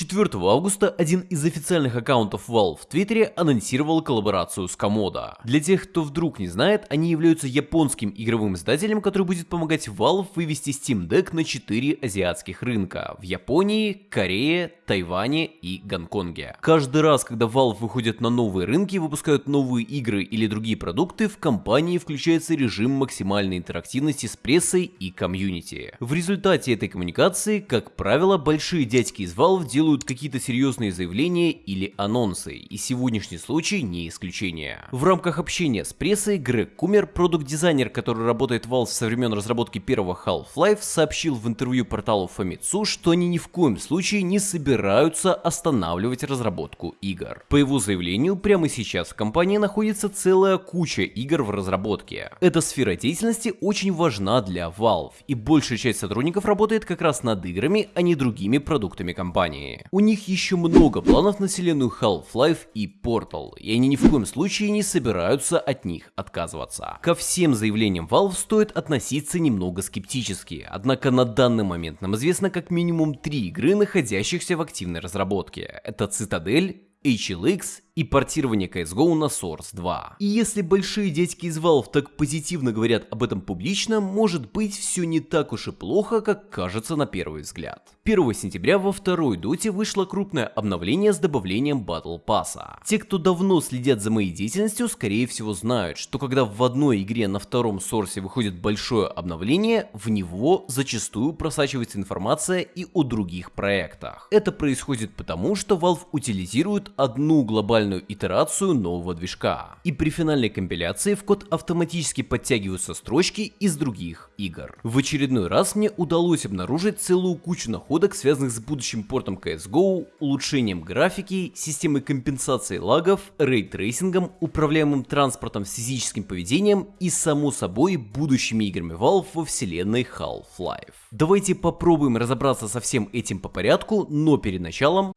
4 августа один из официальных аккаунтов Valve в Твиттере анонсировал коллаборацию с Komodo. Для тех, кто вдруг не знает, они являются японским игровым издателем, который будет помогать Valve вывести Steam Deck на 4 азиатских рынка – в Японии, Корее, Тайване и Гонконге. Каждый раз, когда Valve выходит на новые рынки, выпускают новые игры или другие продукты, в компании включается режим максимальной интерактивности с прессой и комьюнити. В результате этой коммуникации, как правило, большие дядьки из Valve делают какие-то серьезные заявления или анонсы, и сегодняшний случай не исключение. В рамках общения с прессой Грег Кумер, продукт-дизайнер, который работает в Valve со времен разработки первого Half-Life, сообщил в интервью порталу Famitsu, что они ни в коем случае не собираются останавливать разработку игр. По его заявлению, прямо сейчас в компании находится целая куча игр в разработке. Эта сфера деятельности очень важна для Valve, и большая часть сотрудников работает как раз над играми, а не другими продуктами компании. У них еще много планов на вселенную Half-Life и Portal, и они ни в коем случае не собираются от них отказываться. Ко всем заявлениям Valve стоит относиться немного скептически, однако на данный момент нам известно как минимум три игры, находящихся в активной разработке. Это Цитадель, HLX и портирование CSGO на Source 2. И если большие дядьки из Valve так позитивно говорят об этом публично, может быть все не так уж и плохо, как кажется на первый взгляд. 1 сентября во второй доте вышло крупное обновление с добавлением Battle Pass. Те, кто давно следят за моей деятельностью, скорее всего знают, что когда в одной игре на втором сорсе выходит большое обновление, в него зачастую просачивается информация и о других проектах. Это происходит потому, что Valve утилизирует одну глобальную итерацию нового движка. И при финальной компиляции в код автоматически подтягиваются строчки из других игр. В очередной раз мне удалось обнаружить целую кучу находок, связанных с будущим портом CSGO, улучшением графики, системой компенсации лагов, ray tracing ом, управляемым транспортом с физическим поведением и, само собой, будущими играми Valve во вселенной Half-Life. Давайте попробуем разобраться со всем этим по порядку, но перед началом...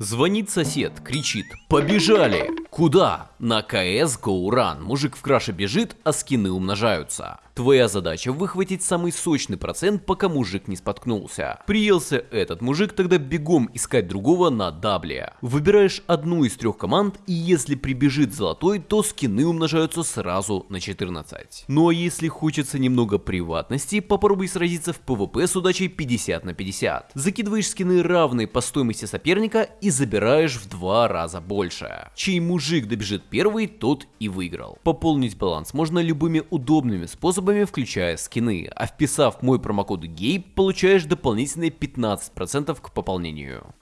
Звонит сосед, кричит «Побежали!» Куда? На КС Run. Мужик в краше бежит, а скины умножаются. Твоя задача выхватить самый сочный процент, пока мужик не споткнулся. Приелся этот мужик, тогда бегом искать другого на дабле. Выбираешь одну из трех команд, и если прибежит золотой, то скины умножаются сразу на 14. Ну а если хочется немного приватности, попробуй сразиться в PvP с удачей 50 на 50. Закидываешь скины равные по стоимости соперника и забираешь в два раза больше. Чей мужик добежит первый, тот и выиграл. Пополнить баланс можно любыми удобными способами, включая скины, а вписав мой промокод GAY, получаешь дополнительные 15% к пополнению.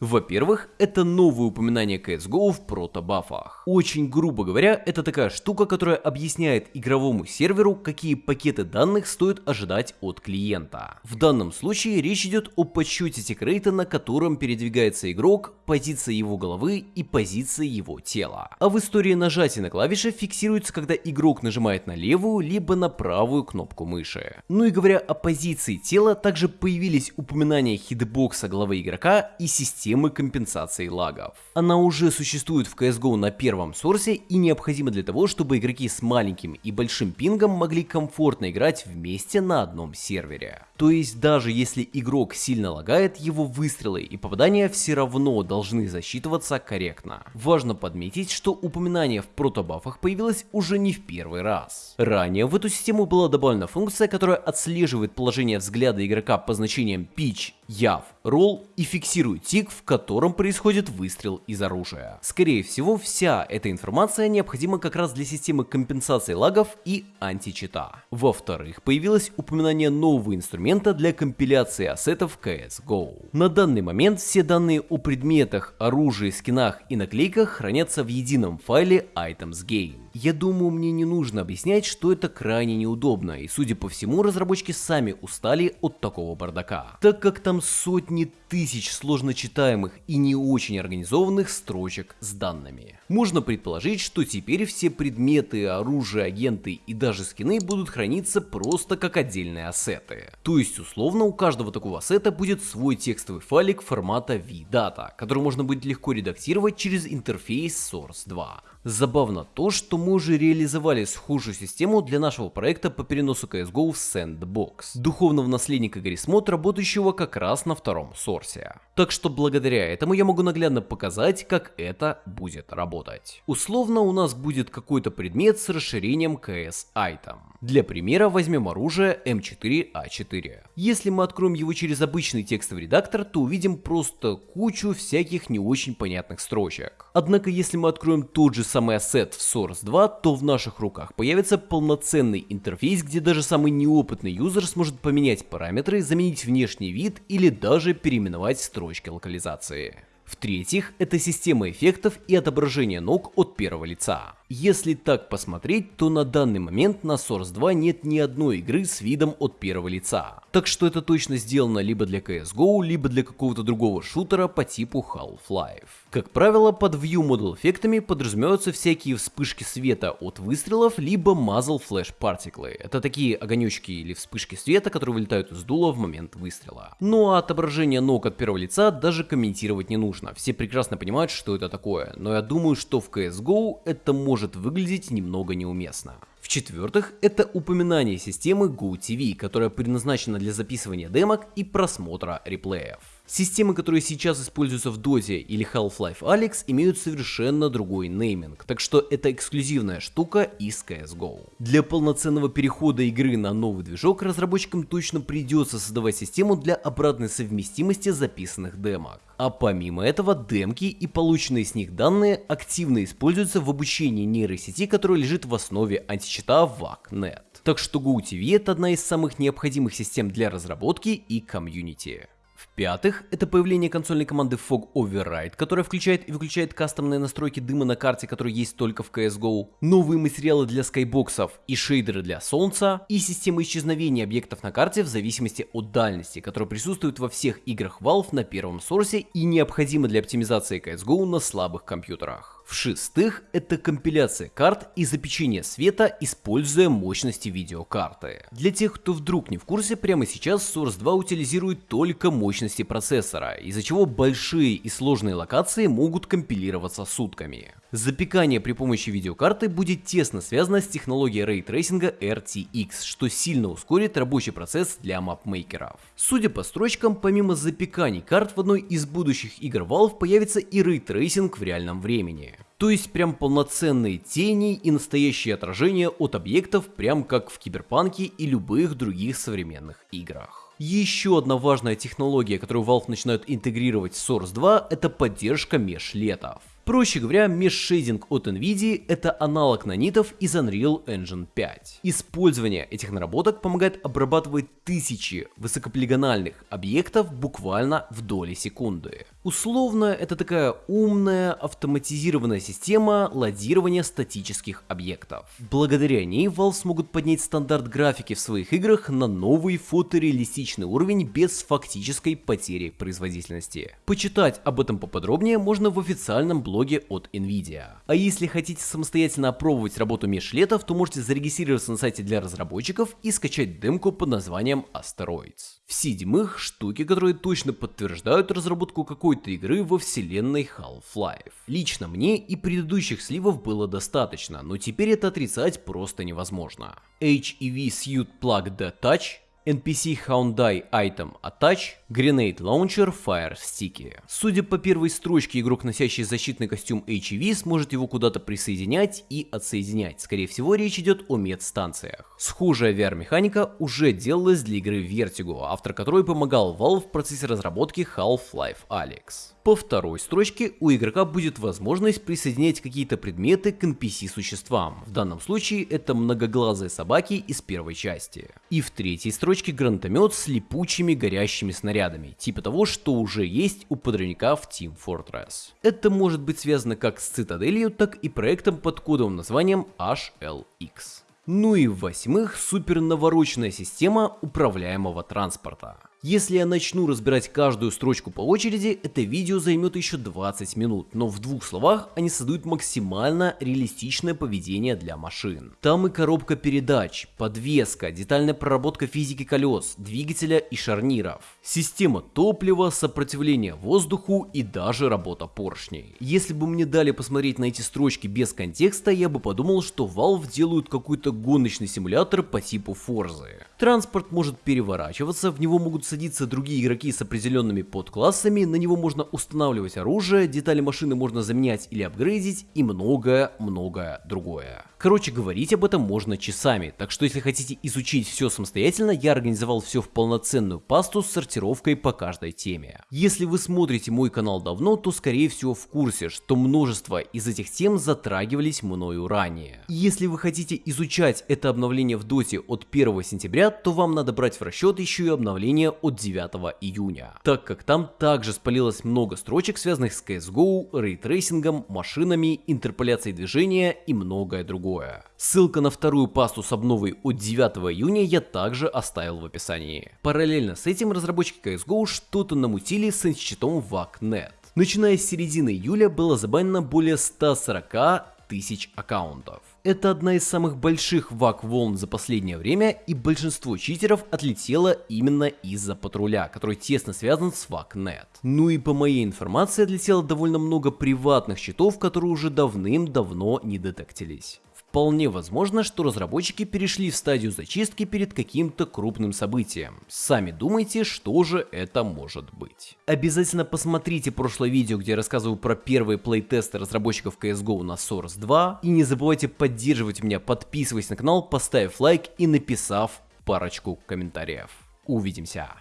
Во-первых, это новое упоминание CSGO в протобафах. Очень грубо говоря, это такая штука, которая объясняет игровому серверу, какие пакеты данных стоит ожидать от клиента. В данном случае речь идет о подсчете тикрейта, на котором передвигается игрок, позиция его головы и позиция его тела. А в истории нажатия на клавиши фиксируется, когда игрок нажимает на левую либо на правую кнопку мыши. Ну и говоря о позиции тела, также появились упоминания хитбокса головы игрока и системы компенсации лагов. Она уже существует в CSGO на первом сорсе и необходима для того, чтобы игроки с маленьким и большим пингом могли комфортно играть вместе на одном сервере. То есть даже если игрок сильно лагает, его выстрелы и попадания все равно должны засчитываться корректно. Важно подметить, что упоминание в протобафах появилось уже не в первый раз. Ранее в эту систему была добавлена функция, которая отслеживает положение взгляда игрока по значениям pitch, яв, roll и фиксирует тик, в котором происходит выстрел из оружия. Скорее всего, вся эта информация необходима как раз для системы компенсации лагов и античита. Во-вторых, появилось упоминание нового инструмента для компиляции ассетов CSGO. На данный момент все данные о предметах, оружии, скинах и наклейках хранятся в едином файле Items Game. Я думаю, мне не нужно объяснять, что это крайне неудобно, и судя по всему, разработчики сами устали от такого бардака, так как там сотни тысяч сложно читаемых и не очень организованных строчек с данными. Можно предположить, что теперь все предметы, оружие, агенты и даже скины будут храниться просто как отдельные ассеты. То есть условно у каждого такого ассета будет свой текстовый файлик формата vdata, который можно будет легко редактировать через интерфейс Source 2. Забавно то, что мы уже реализовали схожую систему для нашего проекта по переносу CSGO в Sandbox, духовного наследника Гаррисмод, работающего как раз на втором Source. Сорсе. Так что благодаря этому я могу наглядно показать, как это будет работать. Условно у нас будет какой-то предмет с расширением CS Item. Для примера возьмем оружие М4А4. Если мы откроем его через обычный текстовый редактор, то увидим просто кучу всяких не очень понятных строчек. Однако если мы откроем тот же самый ассет в Source 2, то в наших руках появится полноценный интерфейс, где даже самый неопытный юзер сможет поменять параметры, заменить внешний вид или даже переименовать строчки локализации. В-третьих, это система эффектов и отображения ног от первого лица. Если так посмотреть, то на данный момент на Source 2 нет ни одной игры с видом от первого лица. Так что это точно сделано либо для CSGO, либо для какого-то другого шутера по типу Half-Life. Как правило, под View Model эффектами подразумеваются всякие вспышки света от выстрелов, либо Muzzle Flash Particle. Это такие огонечки или вспышки света, которые вылетают из дула в момент выстрела. Ну а отображение ног от первого лица даже комментировать не нужно. Все прекрасно понимают, что это такое. Но я думаю, что в CSGO это может может выглядеть немного неуместно. В-четвертых, это упоминание системы GoTV, которая предназначена для записывания демок и просмотра реплеев. Системы, которые сейчас используются в Dota или Half-Life Alyx, имеют совершенно другой нейминг, так что это эксклюзивная штука из CSGO. Для полноценного перехода игры на новый движок разработчикам точно придется создавать систему для обратной совместимости записанных демок. А помимо этого, демки и полученные с них данные активно используются в обучении нейросети, которая лежит в основе античита VAC.net. Так что GoTV это одна из самых необходимых систем для разработки и комьюнити. В-пятых, это появление консольной команды Fog Override, которая включает и выключает кастомные настройки дыма на карте, которые есть только в CSGO, новые материалы для skybox ов и шейдеры для солнца, и система исчезновения объектов на карте в зависимости от дальности, которая присутствует во всех играх Valve на первом Source е и необходима для оптимизации CSGO на слабых компьютерах. В-шестых, это компиляция карт и запечение света, используя мощности видеокарты. Для тех, кто вдруг не в курсе, прямо сейчас Source 2 утилизирует только мощности процессора, из-за чего большие и сложные локации могут компилироваться сутками. Запекание при помощи видеокарты будет тесно связано с технологией ray tracing а RTX, что сильно ускорит рабочий процесс для mapmaker ов. Судя по строчкам, помимо запеканий карт в одной из будущих игр Valve появится и ray tracing в реальном времени. То есть прям полноценные тени и настоящие отражения от объектов, прям как в Киберпанке и любых других современных играх. Еще одна важная технология, которую Valve начинают интегрировать в Source 2, это поддержка meshlet ов. Проще говоря, mesh shading от NVIDIA — это аналог Nanite ов из Unreal Engine 5. Использование этих наработок помогает обрабатывать тысячи высокополигональных объектов буквально в доли секунды. Условно, это такая умная автоматизированная система ладирования статических объектов. Благодаря ней Valve смогут поднять стандарт графики в своих играх на новый фотореалистичный уровень без фактической потери производительности. Почитать об этом поподробнее можно в официальном блоге от Nvidia. А если хотите самостоятельно опробовать работу межлетов, то можете зарегистрироваться на сайте для разработчиков и скачать демку под названием Asteroids. В-седьмых, штуки, которые точно подтверждают разработку какой какой-то игры во вселенной Half-Life. Лично мне и предыдущих сливов было достаточно, но теперь это отрицать просто невозможно. HEV Suit Plug the Touch NPC Hyundai Item Attach, Grenade Launcher Fire Sticky. Судя по первой строчке, игрок, носящий защитный костюм HEV, сможет его куда-то присоединять и отсоединять. Скорее всего, речь идет о медстанциях. Схожая VR-механика уже делалась для игры Vertigo, автор которой помогал Valve в процессе разработки Half-Life Alyx. По второй строчке у игрока будет возможность присоединять какие-то предметы к NPC-существам. В данном случае это многоглазые собаки из первой части. И в третьей строчке гранатомет с липучими горящими снарядами, типа того, что уже есть у подрывника в Team Fortress. Это может быть связано как с Цитаделью, так и проектом под кодовым названием HLX. Ну и в-восьмых, супер навороченная система управляемого транспорта. Если я начну разбирать каждую строчку по очереди, это видео займет еще 20 минут, но в двух словах они создают максимально реалистичное поведение для машин. Там и коробка передач, подвеска, детальная проработка физики колес, двигателя и шарниров, система топлива, сопротивление воздуху и даже работа поршней. Если бы мне дали посмотреть на эти строчки без контекста, я бы подумал, что Valve делают какой-то гоночный симулятор по типу Forza. Транспорт может переворачиваться, в него могут садиться садиться другие игроки с определенными подклассами, на него можно устанавливать оружие, детали машины можно заменять или апгрейдить и многое-многое другое. Короче, говорить об этом можно часами, так что если хотите изучить все самостоятельно, я организовал все в полноценную пасту с сортировкой по каждой теме. Если вы смотрите мой канал давно, то скорее всего в курсе, что множество из этих тем затрагивались мною ранее. И если вы хотите изучать это обновление в доте от 1 сентября, то вам надо брать в расчет еще и обновление от 9 июня, так как там также спалилось много строчек, связанных с CSGO, ray tracing ом, машинами, интерполяцией движения и многое другое другое. Ссылка на вторую пасту с обновой от 9 июня я также оставил в описании. Параллельно с этим разработчики CSGO что-то намутили с институтом VACnet. Начиная с середины июля было забанено более 140 тысяч аккаунтов. Это одна из самых больших вак волн за последнее время, и большинство читеров отлетело именно из-за патруля, который тесно связан с VACnet. Ну и по моей информации отлетело довольно много приватных счетов, которые уже давным-давно не детектились. Вполне возможно, что разработчики перешли в стадию зачистки перед каким-то крупным событием. Сами думайте, что же это может быть. Обязательно посмотрите прошлое видео, где я рассказываю про первые плейтесты разработчиков CSGO на Source 2. И не забывайте поддерживать меня, подписываясь на канал, поставив лайк и написав парочку комментариев. Увидимся!